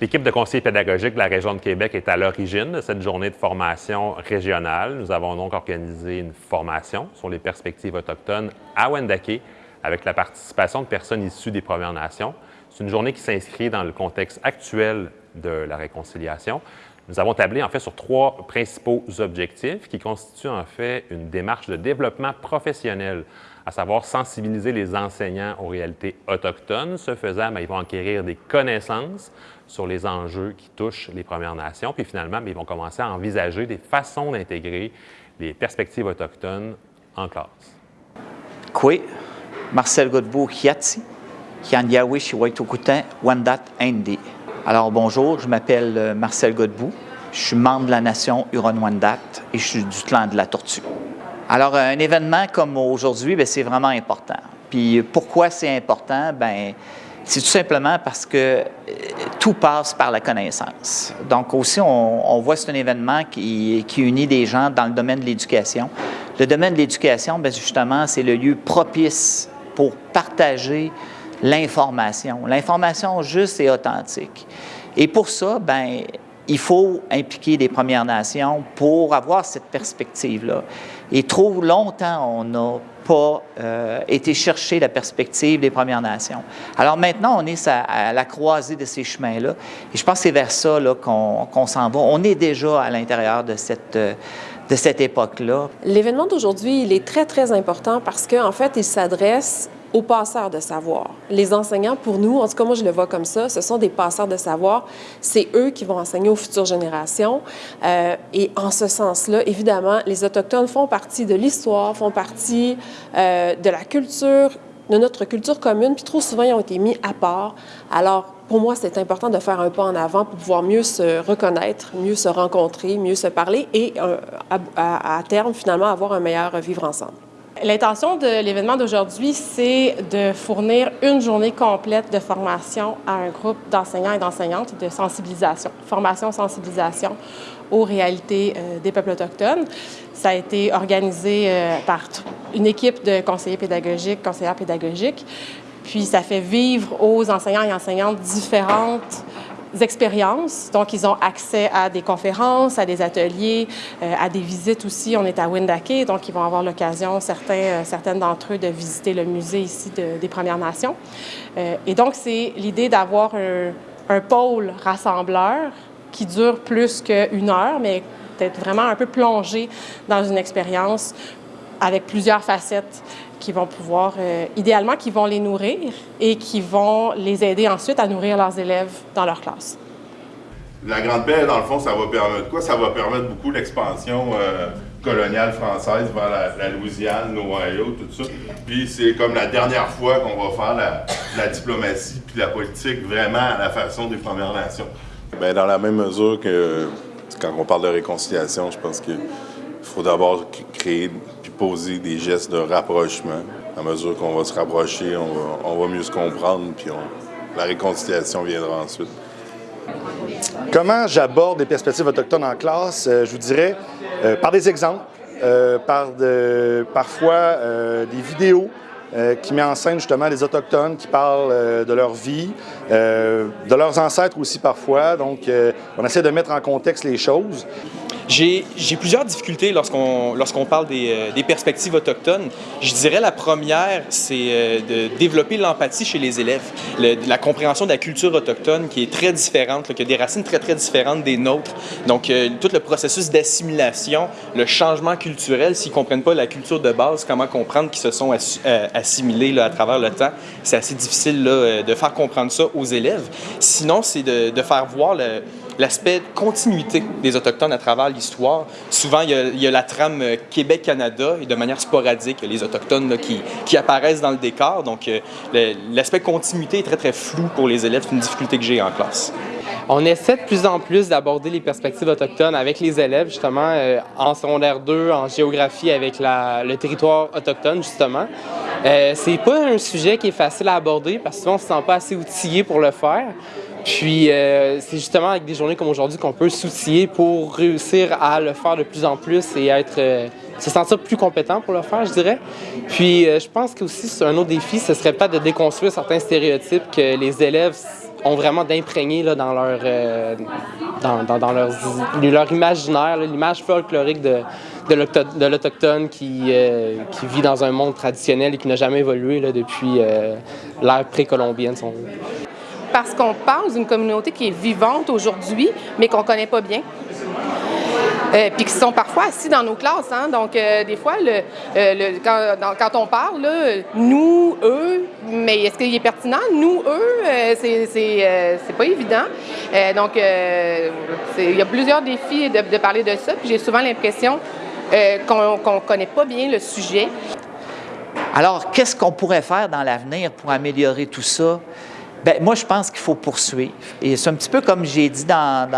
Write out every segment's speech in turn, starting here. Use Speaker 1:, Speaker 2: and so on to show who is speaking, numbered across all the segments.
Speaker 1: L'équipe de conseillers pédagogiques de la région de Québec est à l'origine de cette journée de formation régionale. Nous avons donc organisé une formation sur les perspectives autochtones à Wendake avec la participation de personnes issues des Premières Nations. C'est une journée qui s'inscrit dans le contexte actuel de la réconciliation. Nous avons tablé en fait sur trois principaux objectifs qui constituent en fait une démarche de développement professionnel, à savoir sensibiliser les enseignants aux réalités autochtones. Ce faisant, bien, ils vont acquérir des connaissances sur les enjeux qui touchent les Premières Nations, puis finalement, bien, ils vont commencer à envisager des façons d'intégrer les perspectives autochtones en classe.
Speaker 2: Kwe, Marcel Godbout, Wendat, Indi. Alors bonjour, je m'appelle euh, Marcel Godbout, je suis membre de la nation Huron-Wendat et je suis du clan de la Tortue. Alors un événement comme aujourd'hui, ben, c'est vraiment important. Puis pourquoi c'est important? Ben, c'est tout simplement parce que euh, tout passe par la connaissance. Donc aussi, on, voit que c'est un événement qui, qui, unit des gens dans le domaine de l'éducation. Le domaine de l'éducation, ben, justement, c'est le lieu propice pour partager l'information, l'information juste et authentique. Et pour ça, ben, il faut impliquer les Premières Nations pour avoir cette perspective-là. Et trop longtemps, on n'a pas euh, été chercher la perspective des Premières Nations. Alors maintenant, on est à, la croisée de ces chemins-là. Et je pense que c'est vers ça qu'on s'en va. On est déjà à l'intérieur de cette... de cette époque-là.
Speaker 3: L'événement d'aujourd'hui, il est très, très important parce qu'en en fait, il s'adresse aux passeurs de savoir. Les enseignants, pour nous, en tout cas moi je le vois comme ça, ce sont des passeurs de savoir. C'est eux qui vont enseigner aux futures générations. Euh, et en ce sens-là, évidemment, les Autochtones font partie de l'histoire, font partie euh, de la culture, de notre culture commune, puis trop souvent ils ont été mis à part. Alors, pour moi, c'est important de faire un pas en avant pour pouvoir mieux se reconnaître, mieux se rencontrer, mieux se parler et euh, à, à terme, finalement, avoir un meilleur vivre ensemble.
Speaker 4: L'intention de l'événement d'aujourd'hui, c'est de fournir une journée complète de formation à un groupe d'enseignants et d'enseignantes de sensibilisation, formation-sensibilisation aux réalités euh, des peuples autochtones. Ça a été organisé euh, par une équipe de conseillers pédagogiques, conseillères pédagogiques, puis ça fait vivre aux enseignants et enseignantes différentes expériences. Donc, ils ont accès à des conférences, à des ateliers, euh, à des visites aussi. On est à Windake, donc ils vont avoir l'occasion, certains, euh, certaines d'entre eux, de visiter le musée ici des Premières Nations. Euh, et donc, c'est l'idée d'avoir un, un, pôle rassembleur qui dure plus qu'une heure, mais d'être vraiment un peu plongé dans une expérience avec plusieurs facettes qui vont pouvoir, euh, idéalement, qui vont les nourrir et qui vont les aider ensuite à nourrir leurs élèves dans leur classe.
Speaker 5: La Grande Paix, dans le fond, ça va permettre quoi? Ça va permettre beaucoup l'expansion euh, coloniale française vers la, Louisiane, l'Ohio, tout ça. Puis c'est comme la dernière fois qu'on va faire la, la, diplomatie puis la politique vraiment à la façon des Premières Nations.
Speaker 6: Bien, dans la même mesure que quand on parle de réconciliation, je pense qu'il faut d'abord créer poser des gestes de rapprochement. À mesure qu'on va se rapprocher, on va, mieux se comprendre, puis la réconciliation viendra ensuite.
Speaker 7: Comment j'aborde les perspectives autochtones en classe? Euh, je vous dirais euh, par des exemples, euh, par parfois des vidéos qui met en scène justement les Autochtones qui parlent de leur vie, de leurs ancêtres aussi parfois. Donc, on essaie de mettre en contexte les choses.
Speaker 8: J'ai plusieurs difficultés lorsqu'on lorsqu'on parle des, euh, des, perspectives autochtones. Je dirais la première, c'est euh, de développer l'empathie chez les élèves, la compréhension de la culture autochtone qui est très différente, qui a des racines très très différentes des nôtres. Donc euh, tout le processus d'assimilation, le changement culturel, s'ils ne comprennent pas la culture de base, comment comprendre qu'ils se sont assimilés à travers le temps, c'est assez difficile de faire comprendre ça aux élèves. Sinon, c'est de, de faire voir le l'aspect continuité des Autochtones à travers l'histoire. Souvent, il y, a, la trame euh, Québec-Canada et de manière sporadique, les Autochtones qui, apparaissent dans le décor. Donc, euh, l'aspect continuité est très, très flou pour les élèves. C'est une difficulté que j'ai en classe.
Speaker 9: On essaie de plus en plus d'aborder les perspectives autochtones avec les élèves, justement, euh, en secondaire 2, en géographie avec le territoire autochtone, justement. C'est pas un sujet qui est facile à aborder parce que souvent on se sent pas assez outillé pour le faire. Puis euh, c'est justement avec des journées comme aujourd'hui qu'on peut s'outiller pour réussir à le faire de plus en plus et être, euh, se sentir plus compétent pour le faire, je dirais. Puis euh, je pense qu'aussi un autre défi, ce serait pas de déconstruire certains stéréotypes que les élèves ont vraiment d'imprégner dans leur, dans, leur, imaginaire, l'image folklorique de, de l'Autochtone qui, qui vit dans un monde traditionnel et qui n'a jamais évolué depuis l'ère précolombienne.
Speaker 4: Parce qu'on parle d'une communauté qui est vivante aujourd'hui, mais qu'on ne connaît pas bien. Euh, puis qui sont parfois assis dans nos classes. Hein? Donc, euh, des fois, euh, quand, on parle, nous, eux, mais est-ce qu'il est pertinent? Nous, eux, c'est pas évident. donc, il y a plusieurs défis de, parler de ça. Puis j'ai souvent l'impression qu'on ne connaît pas bien le sujet.
Speaker 2: Alors, qu'est-ce qu'on pourrait faire dans l'avenir pour améliorer tout ça? Bien, moi, je pense qu'il faut poursuivre. Et c'est un petit peu comme j'ai dit dans,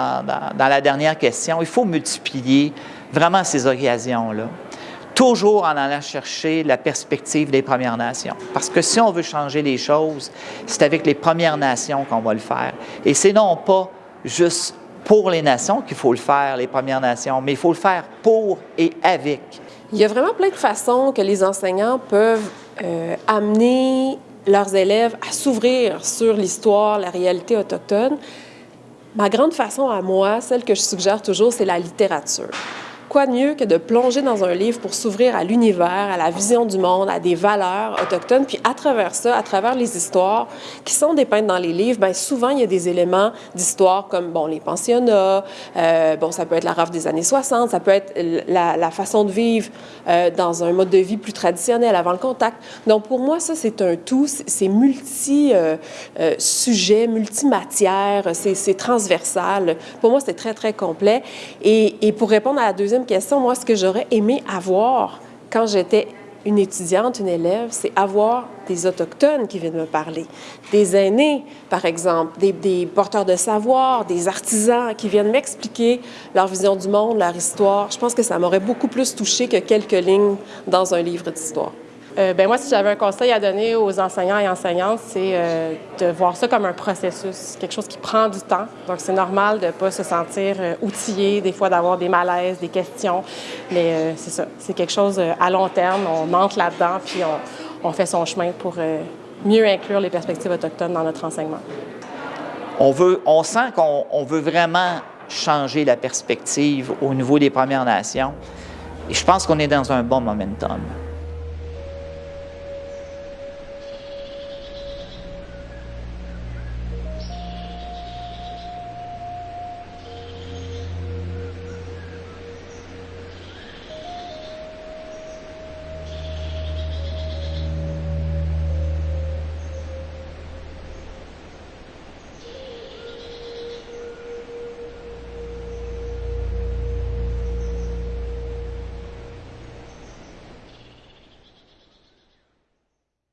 Speaker 2: la dernière question, il faut multiplier vraiment ces occasions-là. Toujours en allant chercher la perspective des Premières Nations. Parce que si on veut changer les choses, c'est avec les Premières Nations qu'on va le faire. Et c'est non pas juste pour les nations qu'il faut le faire, les Premières Nations, mais il faut le faire pour et avec.
Speaker 3: Il y a vraiment plein de façons que les enseignants peuvent euh, amener leurs élèves à s'ouvrir sur l'histoire, la réalité autochtone. Ma grande façon à moi, celle que je suggère toujours, c'est la littérature quoi de mieux que de plonger dans un livre pour s'ouvrir à l'univers, à la vision du monde, à des valeurs autochtones, puis à travers ça, à travers les histoires qui sont dépeintes dans les livres, bien souvent il y a des éléments d'histoire comme bon les pensionnats, euh, bon ça peut être la rafle des années 60, ça peut être la, façon de vivre euh, dans un mode de vie plus traditionnel avant le contact. Donc pour moi ça c'est un tout, c'est multi euh, sujet, multi matière, c'est transversal. Pour moi c'est très très complet. Et, et pour répondre à la deuxième question, moi, ce que j'aurais aimé avoir quand j'étais une étudiante, une élève, c'est avoir des autochtones qui viennent me parler, des aînés, par exemple, des, porteurs de savoir, des artisans qui viennent m'expliquer leur vision du monde, leur histoire. Je pense que ça m'aurait beaucoup plus touché que quelques lignes dans un livre d'histoire.
Speaker 4: Euh, ben moi, si j'avais un conseil à donner aux enseignants et enseignantes, c'est euh, de voir ça comme un processus, quelque chose qui prend du temps. Donc, c'est normal de ne pas se sentir euh, outillé, des fois d'avoir des malaises, des questions. Mais c'est ça, c'est quelque chose à long terme. On entre là-dedans, puis on, on, fait son chemin pour mieux inclure les perspectives autochtones dans notre enseignement.
Speaker 2: On, veut, on sent qu'on veut vraiment changer la perspective au niveau des Premières Nations. Et je pense qu'on est dans un bon momentum.